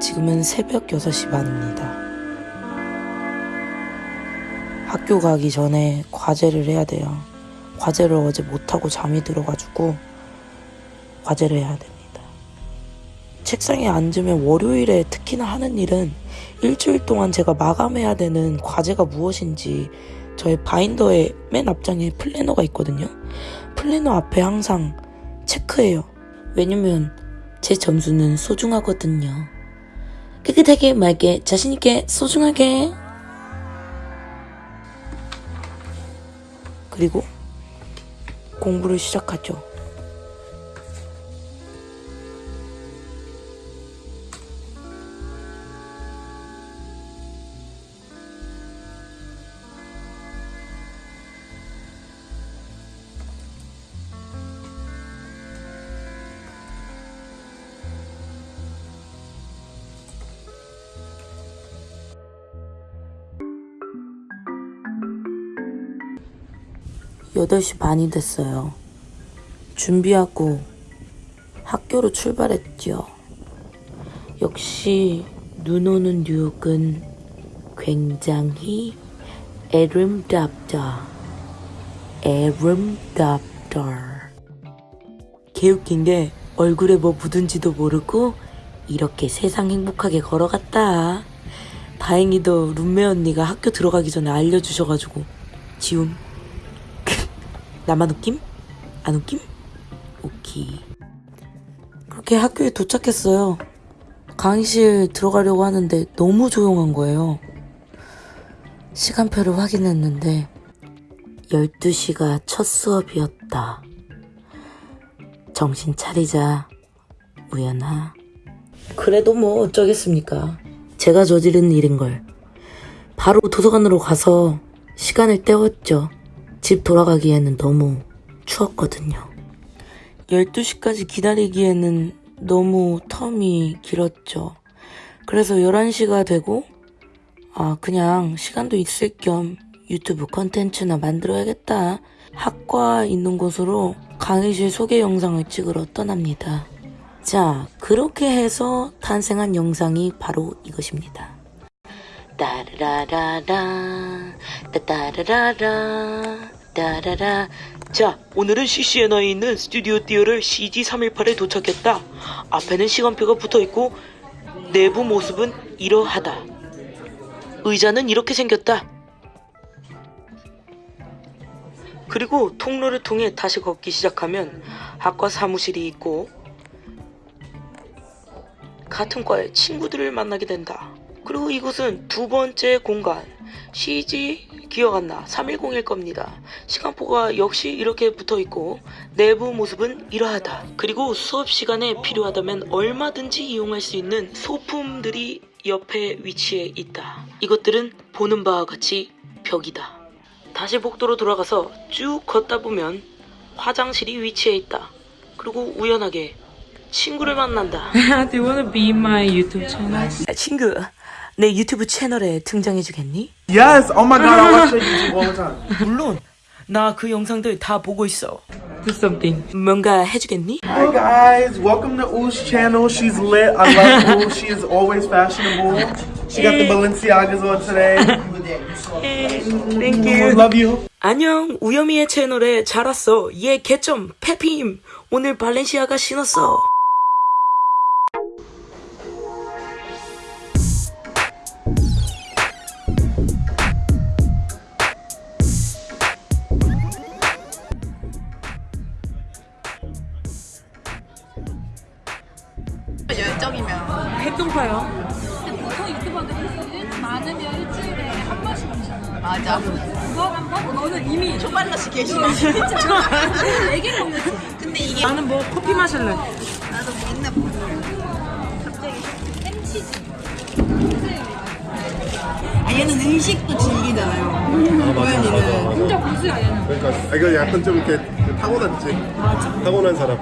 지금은 새벽 6시 반입니다. 학교 가기 전에 과제를 해야 돼요. 과제를 어제 못하고 잠이 들어가지고 과제를 해야 됩니다. 책상에 앉으면 월요일에 특히나 하는 일은 일주일 동안 제가 마감해야 되는 과제가 무엇인지 저의 바인더의 맨 앞장에 플래너가 있거든요. 플래너 앞에 항상 체크해요. 왜냐면 제 점수는 소중하거든요. 깨끗하게 맑게 자신있게 소중하게 그리고 공부를 시작하죠. 여덟 시 반이 됐어요. 준비하고 학교로 출발했죠. 역시 눈 오는 뉴욕은 굉장히 에름답다. 에름답다. 개웃긴 게 얼굴에 뭐 묻은지도 모르고 이렇게 세상 행복하게 걸어갔다. 다행히도 룸메 언니가 학교 들어가기 전에 알려주셔가지고 지움 나만 웃김? 안 웃김? 오케이. 그렇게 학교에 도착했어요. 강의실 들어가려고 하는데 너무 조용한 거예요. 시간표를 확인했는데 12시가 첫 수업이었다. 정신 차리자, 우연아. 그래도 뭐 어쩌겠습니까. 제가 저지른 일인걸. 바로 도서관으로 가서 시간을 때웠죠. 집 돌아가기에는 너무 추웠거든요. 12시까지 기다리기에는 너무 텀이 길었죠. 그래서 11시가 되고, 아, 그냥 시간도 있을 겸 유튜브 컨텐츠나 만들어야겠다. 학과 있는 곳으로 강의실 소개 영상을 찍으러 떠납니다. 자, 그렇게 해서 탄생한 영상이 바로 이것입니다. 따라라라 따따라라라 따라라. 자 오늘은 CCNI에 있는 스튜디오 띠어를 CG318에 도착했다. 앞에는 시간표가 붙어있고 내부 모습은 이러하다. 의자는 이렇게 생겼다. 그리고 통로를 통해 다시 걷기 시작하면 학과 사무실이 있고 같은 과의 친구들을 만나게 된다. 그리고 이곳은 두 번째 공간 CG 기억 안 나. 310일 겁니다. 시간표가 역시 이렇게 붙어 있고 내부 모습은 이러하다. 그리고 수업 시간에 필요하다면 얼마든지 이용할 수 있는 소품들이 옆에 위치해 있다. 이것들은 보는 바와 같이 벽이다. 다시 복도로 돌아가서 쭉 걷다 보면 화장실이 위치해 있다. 그리고 우연하게 친구를 만난다. Do you want to be my YouTube channel? 친구, 내 유튜브 채널에 등장해 주겠니? Yes. Oh my god, I watch your YouTube all the time. 물론 나 그 영상들 다 보고 있어. Do something. 뭔가 해주겠니? Hi guys, welcome to Oo's channel. She's lit. I love Ooh. She is always fashionable. She got the Balenciagas on today. Thank I love you. 안녕, 우여미의 채널에 잘 왔어. 얘 개점 페피임. 오늘 발렌시아가 신었어. 열정이면 핵동파요. 보통 유튜버들은 많으면 일주일에 한 번씩 오잖아. 맞아 그거 한 번? 너는 이미 초반다시 계시네 얘기를 못했지. 근데 이게 나는 뭐 커피 마실래. 나도 맨날 보는 햄치즈. 아 얘는 의식도 즐기잖아요 고현이는 진짜 고수야 얘는. 그러니까 아, 이거 약간 좀 이렇게 타고났지. 맞아. 타고난 사람.